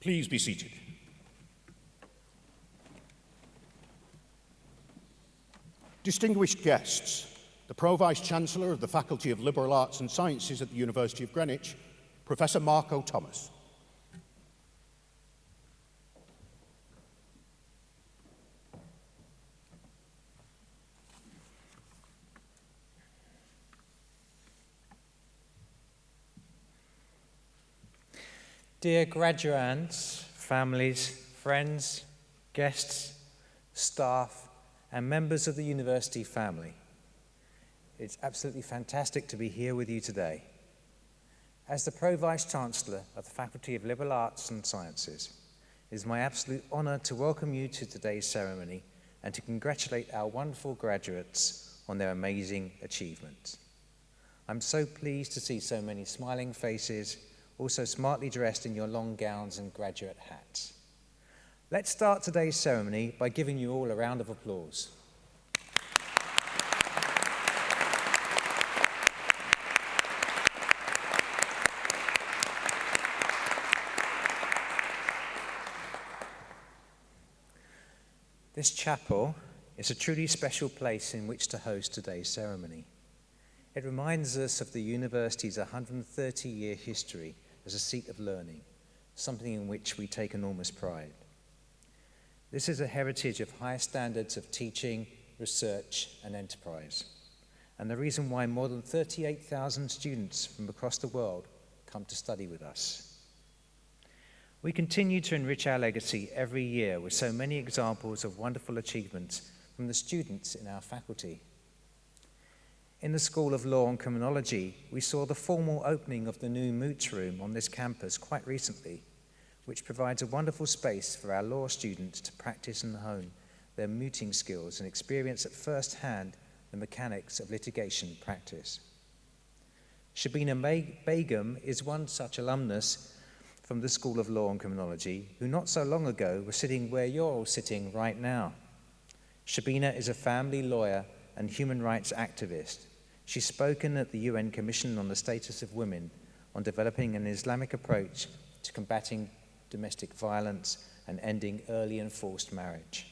Please be seated. Distinguished guests, the Pro-Vice-Chancellor of the Faculty of Liberal Arts and Sciences at the University of Greenwich, Professor Marco Thomas. Dear graduands, families, friends, guests, staff, and members of the university family, it's absolutely fantastic to be here with you today. As the Pro-Vice Chancellor of the Faculty of Liberal Arts and Sciences, it is my absolute honour to welcome you to today's ceremony and to congratulate our wonderful graduates on their amazing achievements. I'm so pleased to see so many smiling faces also smartly dressed in your long gowns and graduate hats. Let's start today's ceremony by giving you all a round of applause. This chapel is a truly special place in which to host today's ceremony. It reminds us of the university's 130-year history as a seat of learning, something in which we take enormous pride. This is a heritage of high standards of teaching, research, and enterprise, and the reason why more than 38,000 students from across the world come to study with us. We continue to enrich our legacy every year with so many examples of wonderful achievements from the students in our faculty. In the School of Law and Criminology, we saw the formal opening of the new Moots Room on this campus quite recently, which provides a wonderful space for our law students to practice and hone their mooting skills and experience at first hand the mechanics of litigation practice. Shabina Begum is one such alumnus from the School of Law and Criminology who not so long ago was sitting where you're all sitting right now. Shabina is a family lawyer and human rights activist She's spoken at the UN Commission on the Status of Women on developing an Islamic approach to combating domestic violence and ending early and forced marriage.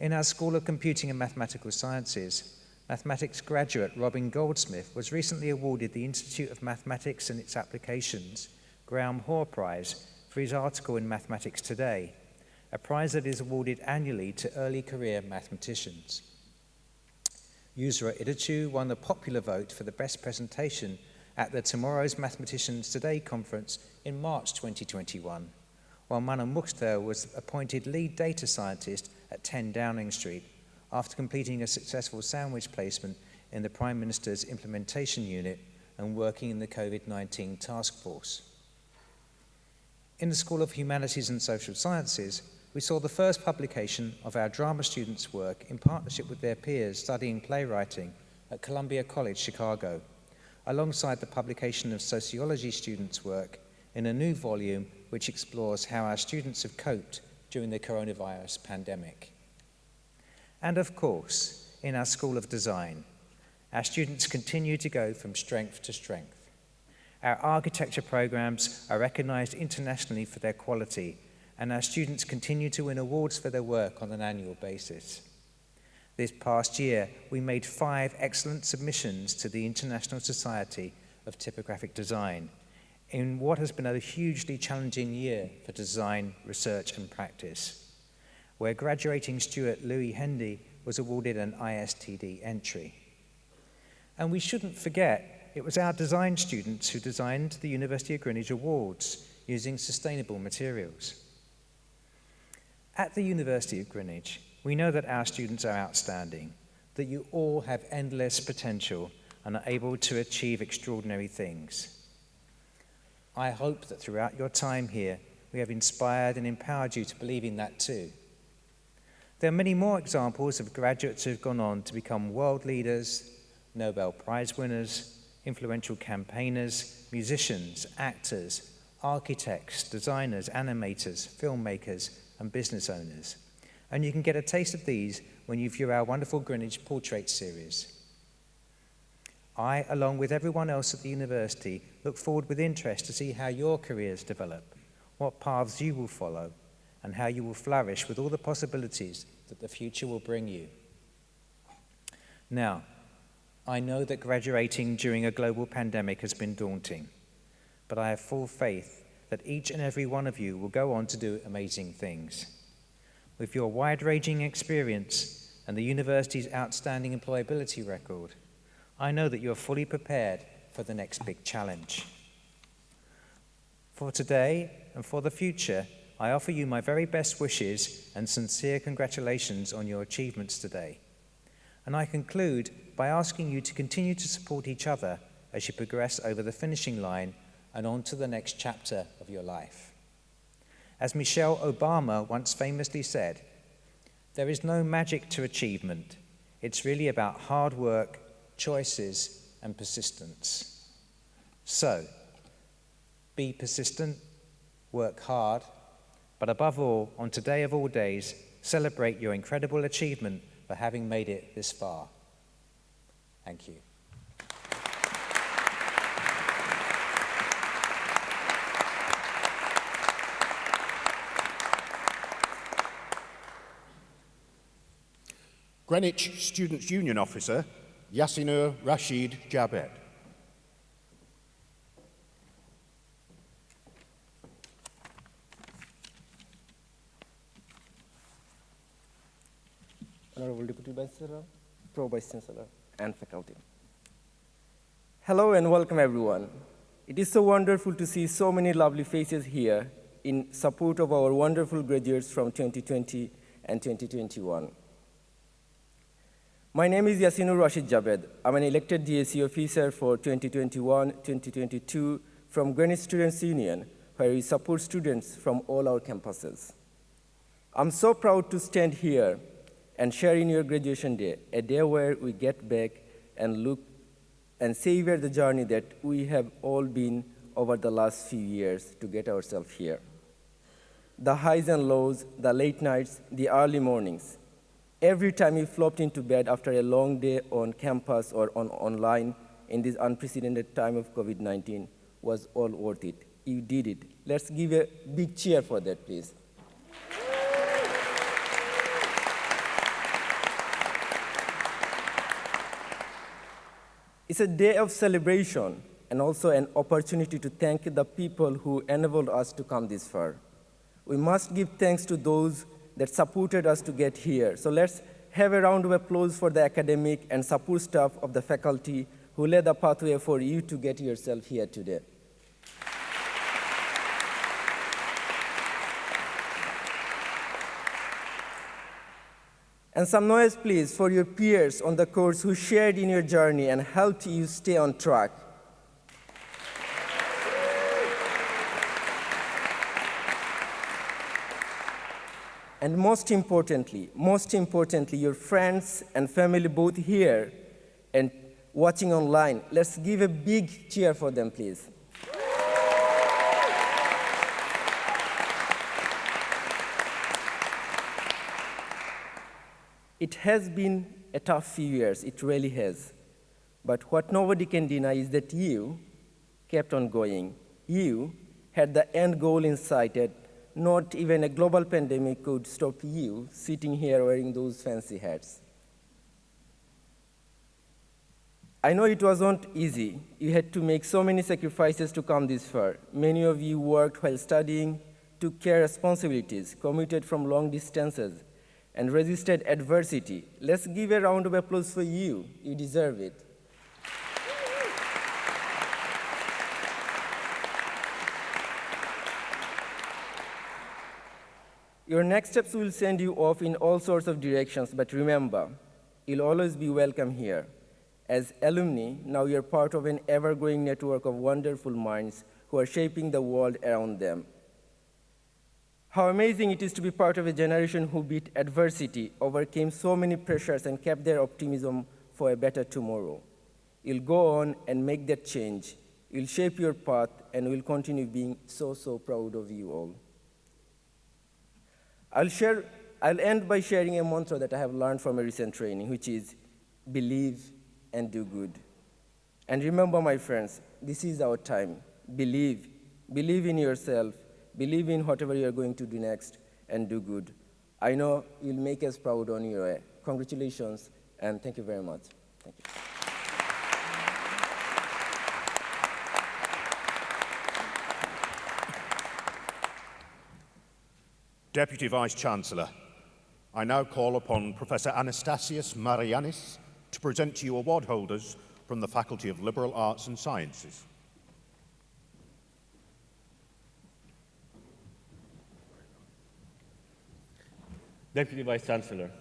In our School of Computing and Mathematical Sciences, mathematics graduate Robin Goldsmith was recently awarded the Institute of Mathematics and its Applications Graham Hoare Prize for his article in Mathematics Today, a prize that is awarded annually to early career mathematicians. Yusra Idachu won the popular vote for the best presentation at the Tomorrow's Mathematicians Today conference in March 2021, while Mana Mukhtar was appointed lead data scientist at 10 Downing Street after completing a successful sandwich placement in the Prime Minister's implementation unit and working in the COVID-19 task force. In the School of Humanities and Social Sciences, we saw the first publication of our drama students' work in partnership with their peers studying playwriting at Columbia College, Chicago, alongside the publication of sociology students' work in a new volume which explores how our students have coped during the coronavirus pandemic. And of course, in our School of Design, our students continue to go from strength to strength. Our architecture programs are recognized internationally for their quality and our students continue to win awards for their work on an annual basis. This past year, we made five excellent submissions to the International Society of Typographic Design in what has been a hugely challenging year for design, research and practice, where graduating Stuart Louis Hendy was awarded an ISTD entry. And we shouldn't forget, it was our design students who designed the University of Greenwich Awards using sustainable materials. At the University of Greenwich, we know that our students are outstanding, that you all have endless potential and are able to achieve extraordinary things. I hope that throughout your time here, we have inspired and empowered you to believe in that too. There are many more examples of graduates who have gone on to become world leaders, Nobel Prize winners, influential campaigners, musicians, actors, architects, designers, animators, filmmakers, and business owners. And you can get a taste of these when you view our wonderful Greenwich Portrait series. I, along with everyone else at the university, look forward with interest to see how your careers develop, what paths you will follow, and how you will flourish with all the possibilities that the future will bring you. Now, I know that graduating during a global pandemic has been daunting, but I have full faith that each and every one of you will go on to do amazing things. With your wide ranging experience and the university's outstanding employability record, I know that you are fully prepared for the next big challenge. For today and for the future, I offer you my very best wishes and sincere congratulations on your achievements today. And I conclude by asking you to continue to support each other as you progress over the finishing line and on to the next chapter of your life. As Michelle Obama once famously said, there is no magic to achievement. It's really about hard work, choices, and persistence. So, be persistent, work hard, but above all, on today of all days, celebrate your incredible achievement for having made it this far. Thank you. Greenwich Students' Union Officer, Yasinur Rashid Jabed. Honorable Deputy Vice Chancellor, Pro Vice Chancellor, and faculty. Hello and welcome everyone. It is so wonderful to see so many lovely faces here in support of our wonderful graduates from 2020 and 2021. My name is Yasinur Rashid Jabed. I'm an elected DSE officer for 2021-2022 from Greenwich Students' Union, where we support students from all our campuses. I'm so proud to stand here and share in your graduation day, a day where we get back and look and savor the journey that we have all been over the last few years to get ourselves here. The highs and lows, the late nights, the early mornings. Every time you flopped into bed after a long day on campus or on online in this unprecedented time of COVID-19 was all worth it. You did it. Let's give a big cheer for that, please. It's a day of celebration and also an opportunity to thank the people who enabled us to come this far. We must give thanks to those that supported us to get here. So let's have a round of applause for the academic and support staff of the faculty who led the pathway for you to get yourself here today. And some noise, please, for your peers on the course who shared in your journey and helped you stay on track. And most importantly, most importantly, your friends and family both here and watching online. Let's give a big cheer for them, please. It has been a tough few years, it really has. But what nobody can deny is that you kept on going. You had the end goal in sight not even a global pandemic could stop you sitting here wearing those fancy hats. I know it wasn't easy. You had to make so many sacrifices to come this far. Many of you worked while studying, took care responsibilities, commuted from long distances, and resisted adversity. Let's give a round of applause for you. You deserve it. Your next steps will send you off in all sorts of directions, but remember, you'll always be welcome here. As alumni, now you're part of an ever-growing network of wonderful minds who are shaping the world around them. How amazing it is to be part of a generation who beat adversity, overcame so many pressures, and kept their optimism for a better tomorrow. You'll go on and make that change. You'll shape your path, and we'll continue being so, so proud of you all. I'll, share, I'll end by sharing a mantra that I have learned from a recent training, which is believe and do good. And remember, my friends, this is our time. Believe. Believe in yourself believe in whatever you are going to do next, and do good. I know you'll make us proud on your way. Congratulations, and thank you very much. Thank you. Deputy Vice-Chancellor, I now call upon Professor Anastasios Maragiannis to present to you award holders from the Faculty of Liberal Arts and Sciences. Deputy Vice Chancellor,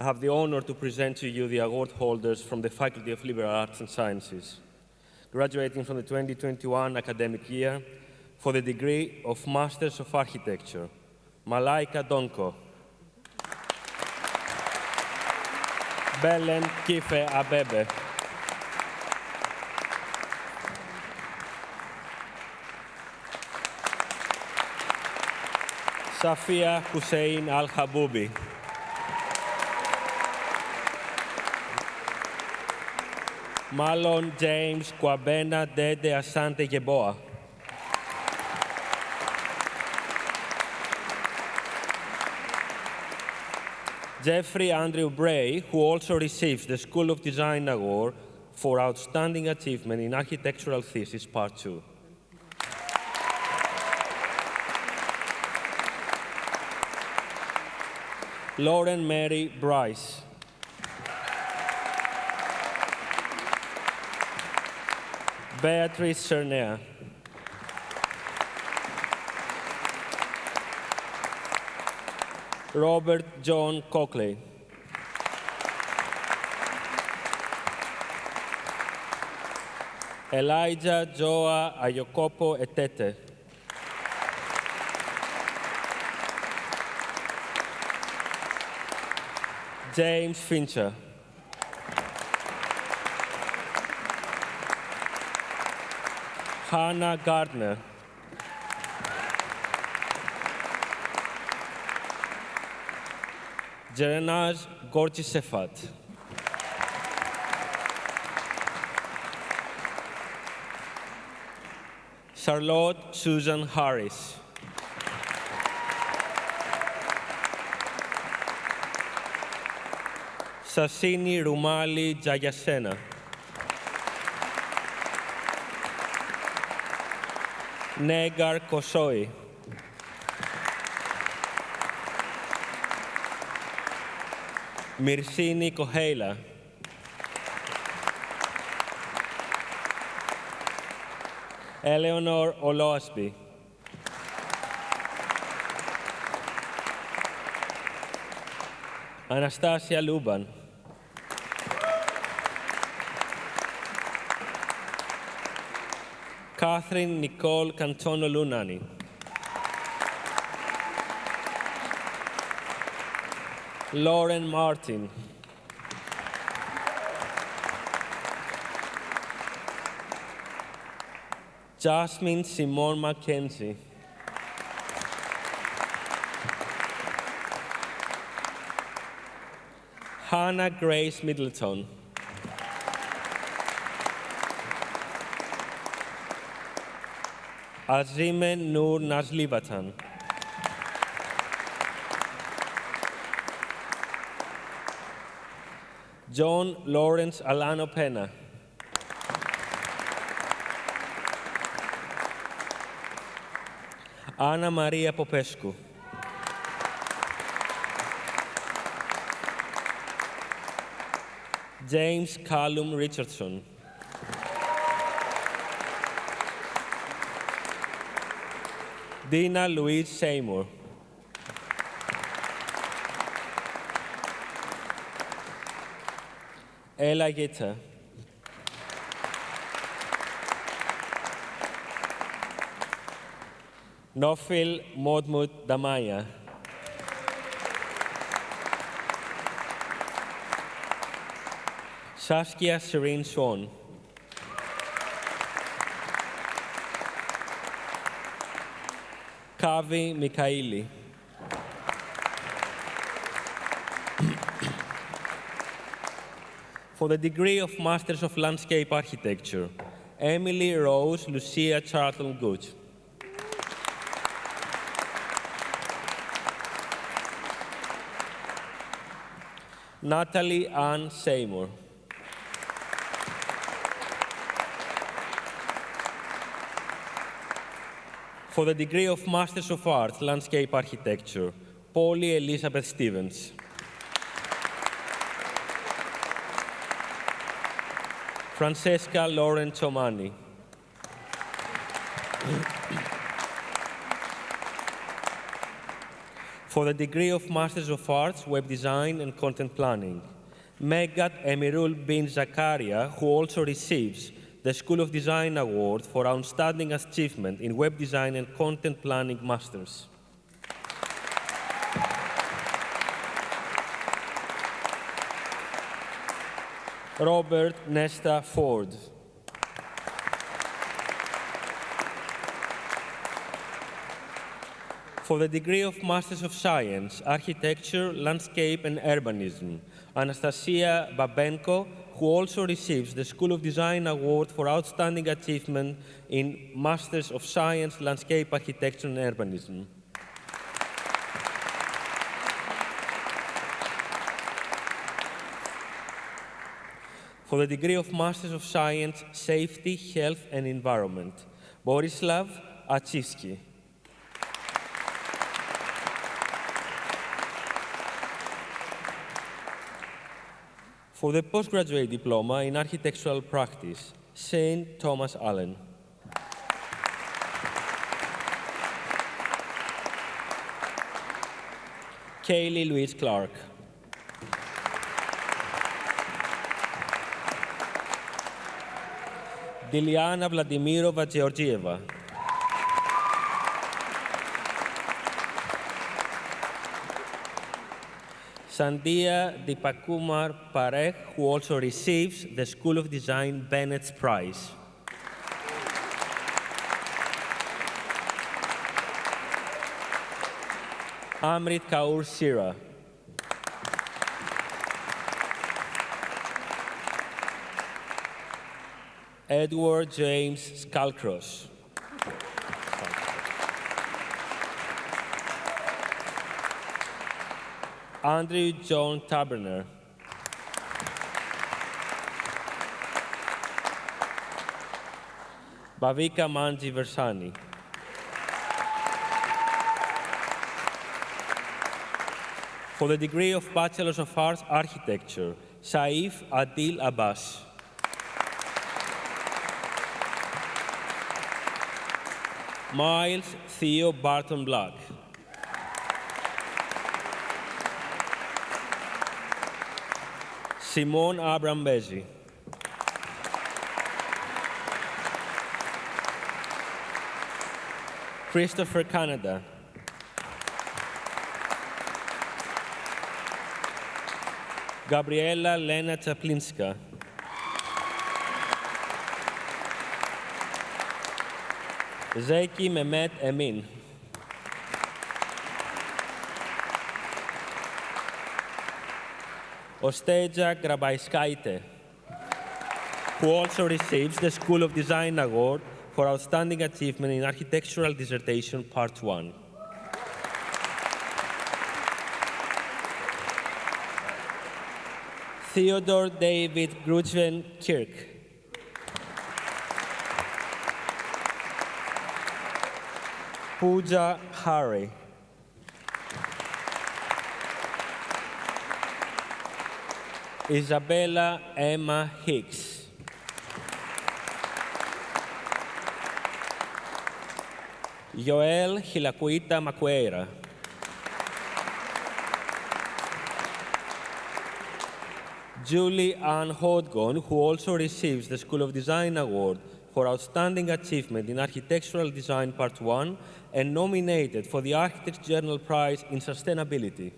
I have the honor to present to you the award holders from the Faculty of Liberal Arts and Sciences, graduating from the 2021 academic year for the degree of Masters of Architecture, Malaika Donko, Belen Kife Abebe, Safia Hussein Al Haboubi. Malon James Kwabena Dede Asante Geboa. Jeffrey Andrew Bray, who also received the School of Design Award for Outstanding Achievement in Architectural Thesis Part 2. Lauren Mary Bryce. Beatrice Cernea. Robert John Cockley. Elijah Joa Ayokopo Etete. James Fincher. Hannah Gardner. Jerenaj Gorchisefat. Charlotte Susan Harris. Sassini Rumali Jayasena. Negar Kosoi. Mirsini Koheila. Eleanor Oloasby. Anastasia Luban. Catherine Nicole Cantono Lunani. Lauren Martin. Jasmine Simone Mackenzie. Hannah Grace Middleton. Azime Nur Nazlivatan. John Lawrence Alano Pena. Ana Maria Popescu. James Callum Richardson. Dina Louise Seymour. Ella Gitter. Nofil Modmut Damaya. Saskia Serene Swan. Kavi Mikhaili. for the degree of Masters of Landscape Architecture, Emily Rose Lucia Charlton Gooch. Natalie Ann Seymour. for the degree of Masters of Arts, Landscape Architecture, Polly Elizabeth Stevens. Francesca Lauren Chomani. For the degree of Masters of Arts, Web Design and Content Planning, Megat Emirul bin Zakaria, who also receives the School of Design Award for Outstanding Achievement in Web Design and Content Planning Masters. Robert Nesta Ford. For the degree of Masters of Science, Architecture, Landscape and Urbanism, Anastasia Babenko, who also receives the School of Design Award for Outstanding Achievement in Masters of Science, Landscape Architecture and Urbanism. For the degree of Masters of Science, Safety, Health and Environment, Borislav Achivsky. For the postgraduate diploma in architectural practice, Saint Thomas Allen. Kaylee Louise Clark. Diliana Vladimirova Georgieva. Sandia Dipakumar Parekh, who also receives the School of Design Bennett's Prize. Amrit Kaur Sira. Edward James Scalcross. Andrew John Taberner. Bhavika Manji Versani. For the degree of Bachelor of Arts Architecture, Saif Adil Abbas. Miles Theo Barton Black. Simone Abram Bezi. Christopher Canada. Gabriela Lena Czaplinska. Zeki Mehmet Emin. Osteja Grabaiskaite, who also receives the School of Design Award for Outstanding Achievement in Architectural Dissertation Part 1. Theodore David Grujven Kirk. Pooja Hari. Isabella Emma Hicks. Joel Hilakuita Macuera. Julie Ann Hodgon, who also receives the School of Design Award for Outstanding Achievement in Architectural Design Part 1 and nominated for the Architects Journal Prize in Sustainability.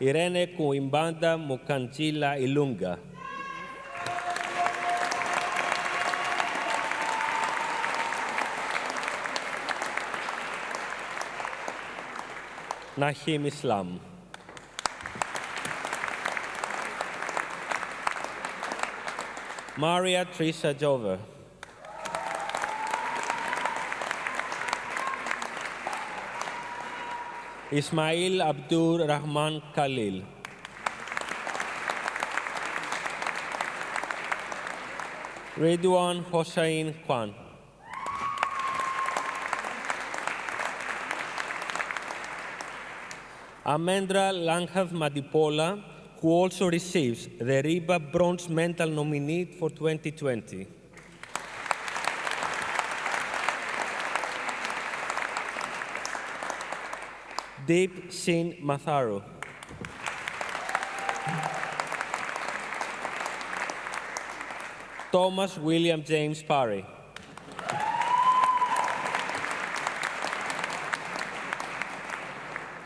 Irene Kuimbanda Mukanchila Ilunga. Nahim Islam. Maria Trisha Jover. Ismail Abdur Rahman Khalil. Ridwan Hossein Khan. Amendra Langhav Madipola who also receives the RIBA Bronze Medal nominee for 2020. Deep Sin Matharu. Thomas William James Parry.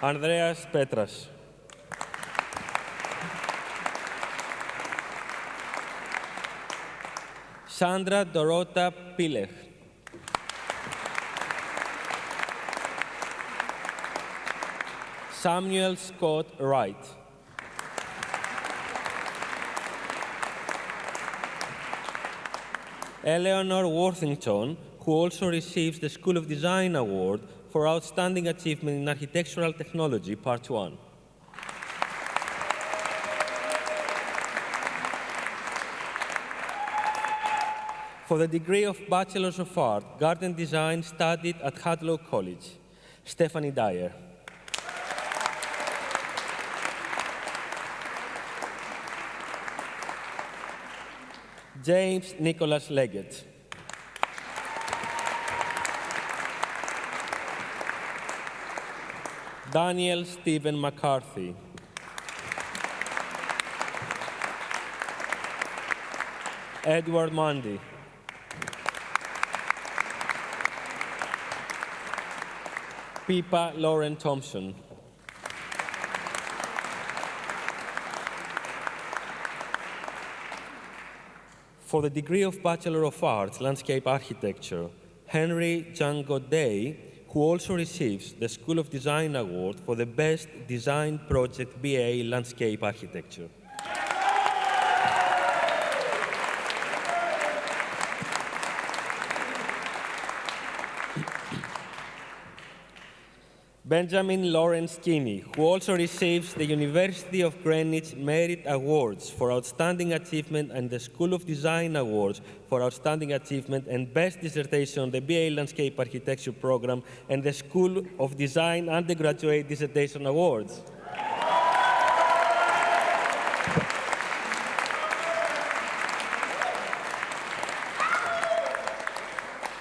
Andreas Petras. Sandra Dorota Pilech. Samuel Scott Wright. Eleanor Worthington, who also receives the School of Design Award for Outstanding Achievement in Architectural Technology, Part 1. For the degree of Bachelor of Art, Garden Design studied at Hadlow College, Stephanie Dyer. James Nicholas Leggett. Daniel Stephen McCarthy. Edward Mundy. Pippa Lauren Thompson. For the degree of Bachelor of Arts, Landscape Architecture, Henry John Goday, who also receives the School of Design Award for the Best Design Project BA Landscape Architecture. Benjamin Lawrence Kinney, who also receives the University of Greenwich Merit Awards for Outstanding Achievement and the School of Design Awards for Outstanding Achievement and Best Dissertation on the BA Landscape Architecture Program and the School of Design Undergraduate Dissertation Awards.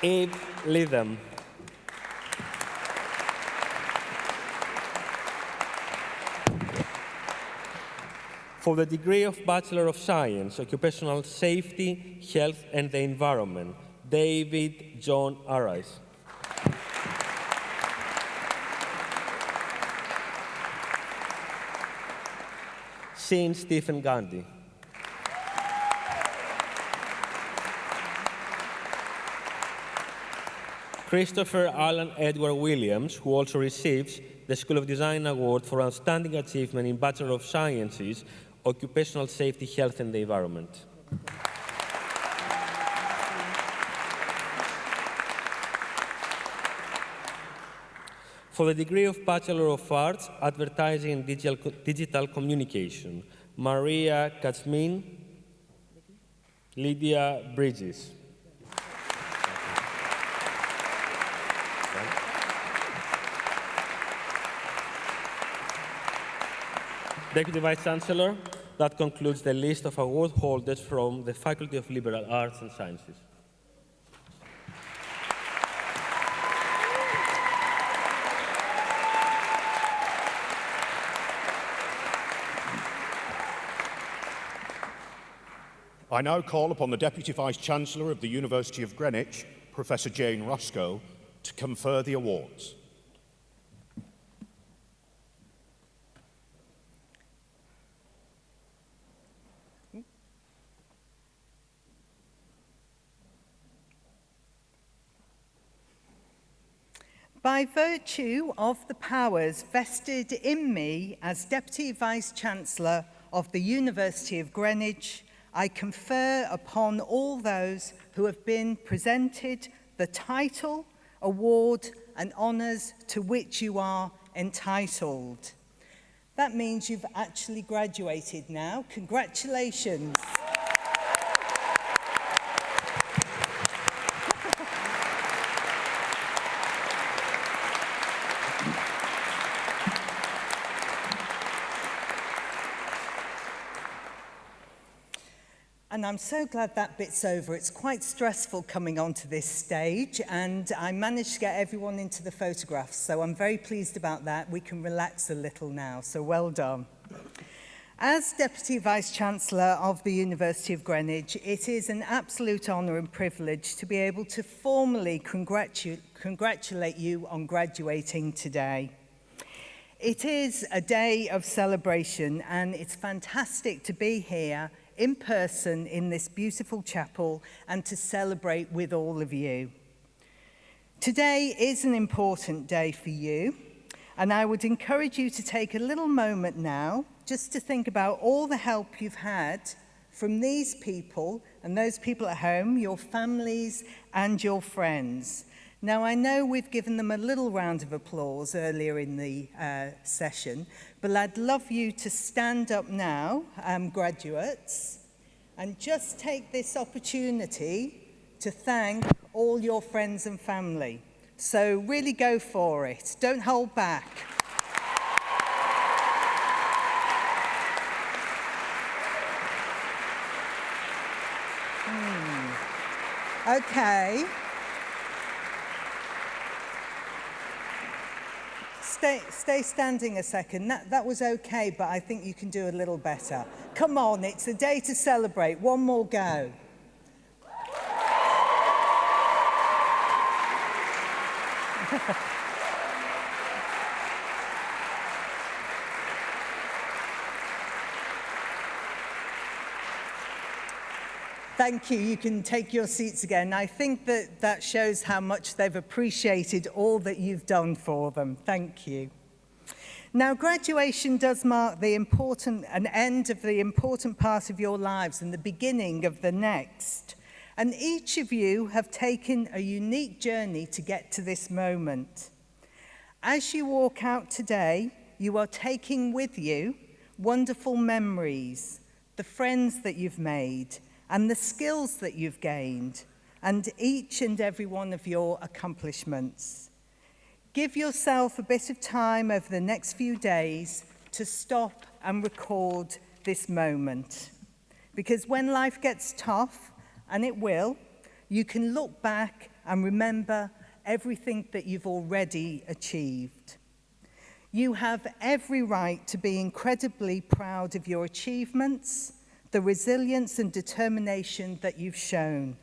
Abe Lytham. For the degree of Bachelor of Science, Occupational Safety, Health and the Environment, David John Arise. Sean Stephen Gandhi. Christopher Alan Edward Williams, who also receives the School of Design Award for Outstanding Achievement in Bachelor of Sciences, Occupational Safety, Health and the Environment. For the degree of Bachelor of Arts, Advertising and Digital, Digital Communication, Maria Katzmin, Lydia Bridges. Deputy Vice Chancellor, that concludes the list of award holders from the Faculty of Liberal Arts and Sciences. I now call upon the Deputy Vice Chancellor of the University of Greenwich, Professor Jane Roscoe, to confer the awards. By virtue of the powers vested in me as Deputy Vice Chancellor of the University of Greenwich, I confer upon all those who have been presented the title, award and honours to which you are entitled. That means you've actually graduated now. Congratulations. I'm so glad that bit's over. It's quite stressful coming onto this stage, and I managed to get everyone into the photographs, so I'm very pleased about that. We can relax a little now, so well done. As Deputy Vice-Chancellor of the University of Greenwich, it is an absolute honour and privilege to be able to formally congratu congratulate you on graduating today. It is a day of celebration and it's fantastic to be here in person in this beautiful chapel and to celebrate with all of you. Today is an important day for you, and I would encourage you to take a little moment now just to think about all the help you've had from these people and those people at home, your families and your friends. Now, I know we've given them a little round of applause earlier in the uh, session, but I'd love you to stand up now, um, graduates, and just take this opportunity to thank all your friends and family. So really go for it. Don't hold back. Hmm. Okay. stay, stay standing a second. That, that was okay, but I think you can do a little better. Come on, it's a day to celebrate. One more go. Thank you. You can take your seats again. I think that that shows how much they've appreciated all that you've done for them. Thank you. Now, graduation does mark the important, an end of the important part of your lives and the beginning of the next. And each of you have taken a unique journey to get to this moment. As you walk out today, you are taking with you wonderful memories, the friends that you've made, and the skills that you've gained and each and every one of your accomplishments. Give yourself a bit of time over the next few days to stop and record this moment. Because when life gets tough, and it will, you can look back and remember everything that you've already achieved. You have every right to be incredibly proud of your achievements the resilience and determination that you've shown.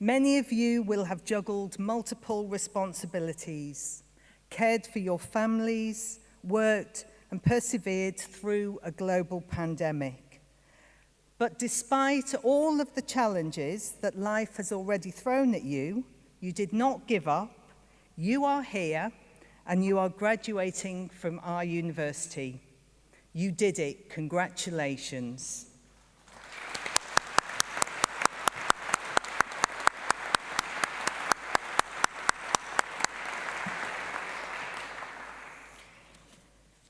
Many of you will have juggled multiple responsibilities, cared for your families, worked and persevered through a global pandemic. But despite all of the challenges that life has already thrown at you, you did not give up, you are here, and you are graduating from our university. You did it. Congratulations.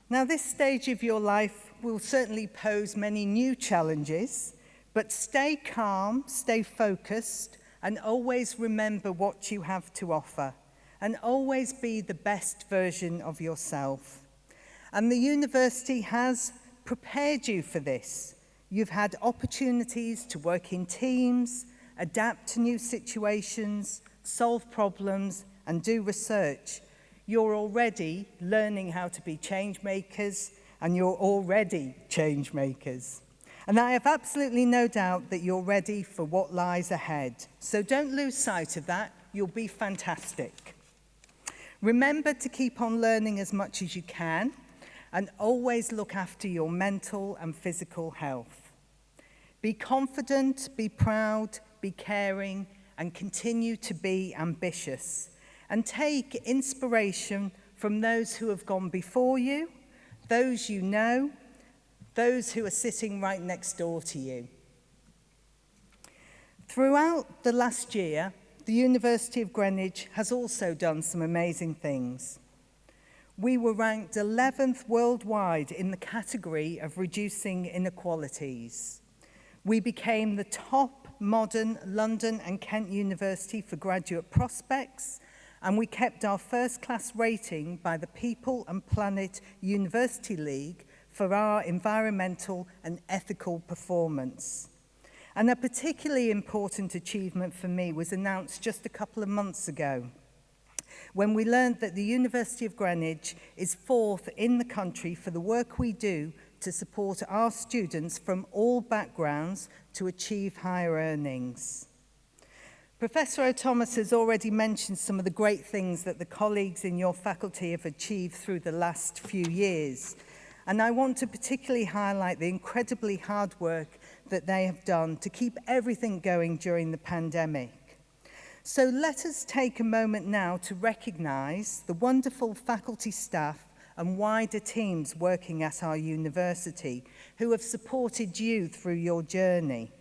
Now, this stage of your life will certainly pose many new challenges, but stay calm, stay focused, and always remember what you have to offer, and always be the best version of yourself. And the university has prepared you for this. You've had opportunities to work in teams, adapt to new situations, solve problems and do research. You're already learning how to be change makers and you're already change makers. And I have absolutely no doubt that you're ready for what lies ahead. So don't lose sight of that. You'll be fantastic. Remember to keep on learning as much as you can and always look after your mental and physical health. Be confident, be proud, be caring, and continue to be ambitious. And take inspiration from those who have gone before you, those you know, those who are sitting right next door to you. Throughout the last year, the University of Greenwich has also done some amazing things. we were ranked 11th worldwide in the category of reducing inequalities. We became the top modern London and Kent University for graduate prospects, and we kept our first class rating by the People and Planet University League for our environmental and ethical performance. And a particularly important achievement for me was announced just a couple of months ago when we learned that the University of Greenwich is fourth in the country for the work we do to support our students from all backgrounds to achieve higher earnings. Professor O'Thomas has already mentioned some of the great things that the colleagues in your faculty have achieved through the last few years. And I want to particularly highlight the incredibly hard work that they have done to keep everything going during the pandemic. So let us take a moment now to recognise the wonderful faculty staff and wider teams working at our university who have supported you through your journey.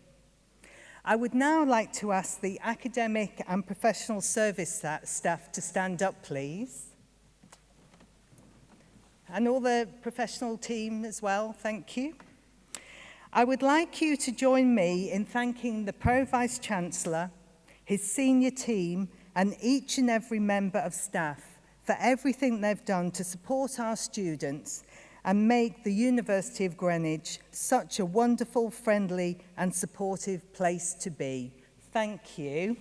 I would now like to ask the academic and professional service staff to stand up, please. And all the professional team as well, thank you. I would like you to join me in thanking the Pro Vice Chancellor, his senior team and each and every member of staff for everything they've done to support our students and make the University of Greenwich such a wonderful, friendly and supportive place to be. Thank you.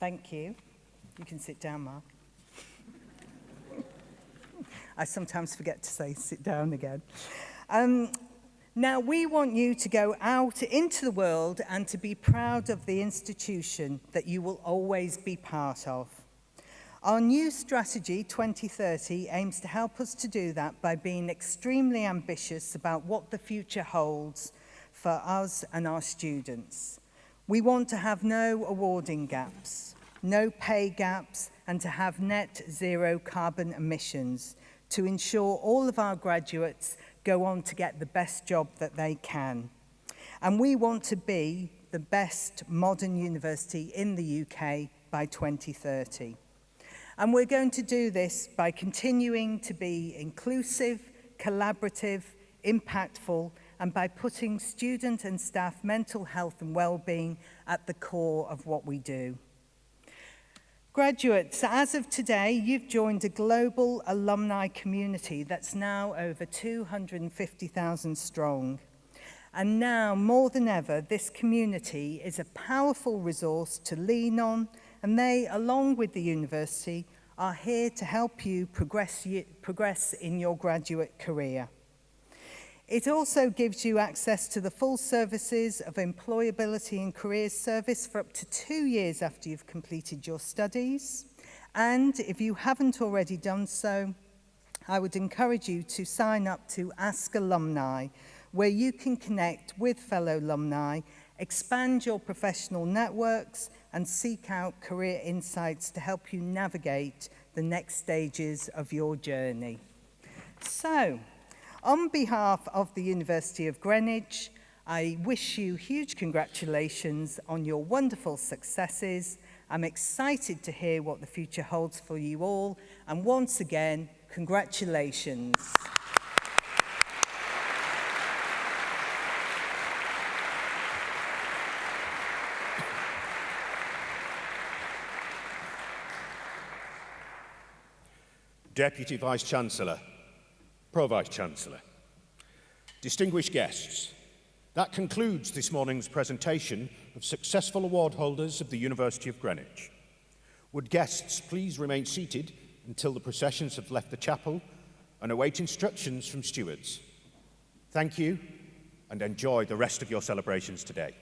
Thank you. You can sit down, Mark. I sometimes forget to say sit down again. Um, now, we want you to go out into the world and to be proud of the institution that you will always be part of. Our new strategy, 2030, aims to help us to do that by being extremely ambitious about what the future holds for us and our students. We want to have no awarding gaps, no pay gaps, and to have net zero carbon emissions to ensure all of our graduates go on to get the best job that they can. And we want to be the best modern university in the UK by 2030. And we're going to do this by continuing to be inclusive, collaborative, impactful, and by putting student and staff mental health and well-being at the core of what we do. Graduates, as of today, you've joined a global alumni community that's now over 250,000 strong. And now, more than ever, this community is a powerful resource to lean on, and they, along with the university, are here to help you progress, progress in your graduate career. It also gives you access to the full services of employability and careers service for up to two years after you've completed your studies. And if you haven't already done so, I would encourage you to sign up to Ask Alumni, where you can connect with fellow alumni, expand your professional networks, and seek out career insights to help you navigate the next stages of your journey. So, On behalf of the University of Greenwich, I wish you huge congratulations on your wonderful successes. I'm excited to hear what the future holds for you all. And once again, congratulations. Deputy Vice-Chancellor, Pro-Vice-Chancellor. Distinguished guests, that concludes this morning's presentation of successful award holders of the University of Greenwich. Would guests please remain seated until the processions have left the chapel and await instructions from stewards. Thank you and enjoy the rest of your celebrations today.